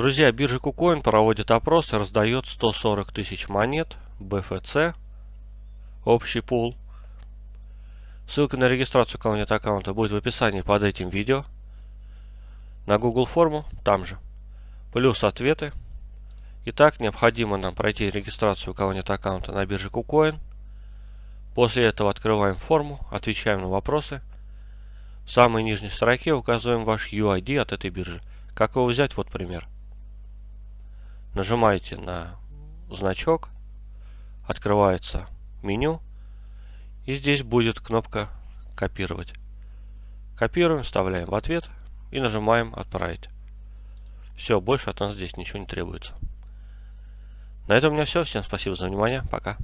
Друзья, биржа KuCoin проводит опрос и раздает 140 тысяч монет BFC, общий пул. Ссылка на регистрацию кого нет аккаунта будет в описании под этим видео. На Google форму там же. Плюс ответы. Итак, необходимо нам пройти регистрацию кого нет аккаунта на бирже KuCoin. После этого открываем форму, отвечаем на вопросы. В самой нижней строке указываем ваш UID от этой биржи. Как его взять? Вот пример. Нажимаете на значок, открывается меню, и здесь будет кнопка «Копировать». Копируем, вставляем в ответ и нажимаем «Отправить». Все, больше от нас здесь ничего не требуется. На этом у меня все. Всем спасибо за внимание. Пока.